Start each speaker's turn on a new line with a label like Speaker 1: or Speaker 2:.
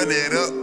Speaker 1: run it up.